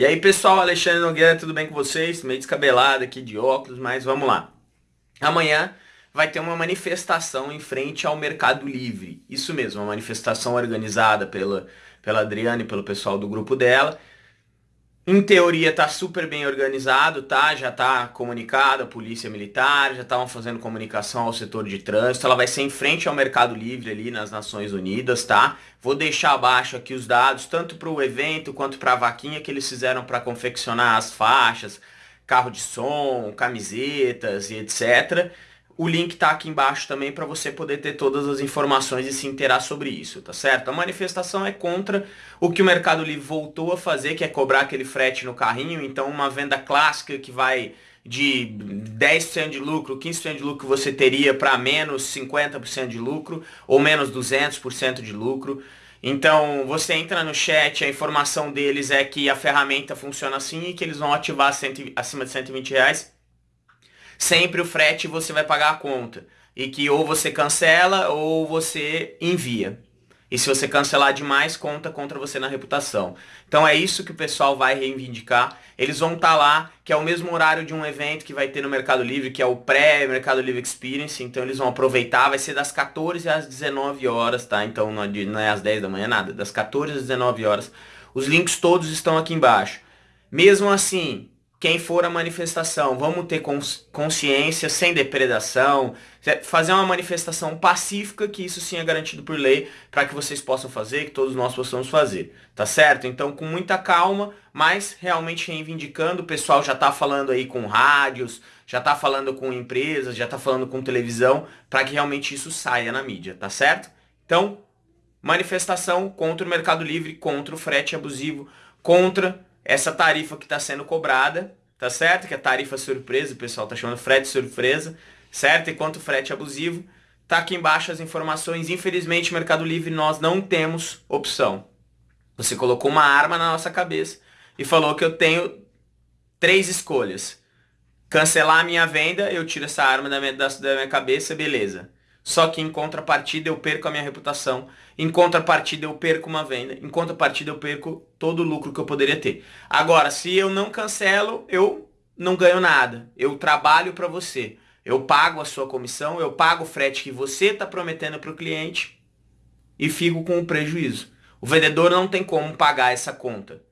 E aí pessoal, Alexandre Nogueira, tudo bem com vocês? Meio descabelado aqui de óculos, mas vamos lá. Amanhã vai ter uma manifestação em frente ao Mercado Livre. Isso mesmo, uma manifestação organizada pela, pela Adriane e pelo pessoal do grupo dela. Em teoria tá super bem organizado, tá? Já tá comunicado a polícia militar, já estavam fazendo comunicação ao setor de trânsito. Ela vai ser em frente ao Mercado Livre ali nas Nações Unidas, tá? Vou deixar abaixo aqui os dados, tanto para o evento quanto para a vaquinha que eles fizeram para confeccionar as faixas, carro de som, camisetas e etc. O link tá aqui embaixo também para você poder ter todas as informações e se interar sobre isso, tá certo? A manifestação é contra o que o Mercado Livre voltou a fazer, que é cobrar aquele frete no carrinho. Então uma venda clássica que vai de 10% de lucro, 15% de lucro você teria para menos 50% de lucro ou menos 200% de lucro. Então você entra no chat, a informação deles é que a ferramenta funciona assim e que eles vão ativar acima de 120 reais sempre o frete você vai pagar a conta. E que ou você cancela ou você envia. E se você cancelar demais, conta contra você na reputação. Então é isso que o pessoal vai reivindicar. Eles vão estar tá lá, que é o mesmo horário de um evento que vai ter no Mercado Livre, que é o pré-Mercado Livre Experience. Então eles vão aproveitar, vai ser das 14 às 19 horas, tá? Então não é às 10 da manhã, nada. Das 14 às 19 horas. Os links todos estão aqui embaixo. Mesmo assim, quem for a manifestação, vamos ter consciência, sem depredação, fazer uma manifestação pacífica, que isso sim é garantido por lei, para que vocês possam fazer, que todos nós possamos fazer, tá certo? Então com muita calma, mas realmente reivindicando, o pessoal já está falando aí com rádios, já está falando com empresas, já está falando com televisão, para que realmente isso saia na mídia, tá certo? Então, manifestação contra o Mercado Livre, contra o frete abusivo, contra essa tarifa que está sendo cobrada, tá certo? Que é tarifa surpresa, o pessoal tá chamando frete surpresa, certo? Enquanto frete abusivo, tá aqui embaixo as informações. Infelizmente, Mercado Livre, nós não temos opção. Você colocou uma arma na nossa cabeça e falou que eu tenho três escolhas. Cancelar a minha venda, eu tiro essa arma da minha, da, da minha cabeça, beleza. Só que em contrapartida eu perco a minha reputação, em contrapartida eu perco uma venda, em contrapartida eu perco todo o lucro que eu poderia ter. Agora, se eu não cancelo, eu não ganho nada. Eu trabalho para você. Eu pago a sua comissão, eu pago o frete que você está prometendo para o cliente e fico com o prejuízo. O vendedor não tem como pagar essa conta.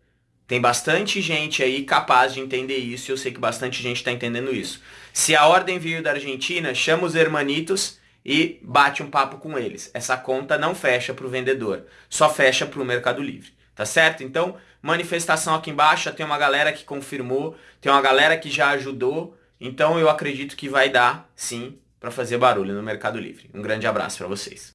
Tem bastante gente aí capaz de entender isso e eu sei que bastante gente está entendendo isso. Se a ordem veio da Argentina, chama os hermanitos e bate um papo com eles. Essa conta não fecha para o vendedor, só fecha para o Mercado Livre. Tá certo? Então, manifestação aqui embaixo, tem uma galera que confirmou, tem uma galera que já ajudou. Então eu acredito que vai dar, sim, para fazer barulho no Mercado Livre. Um grande abraço para vocês.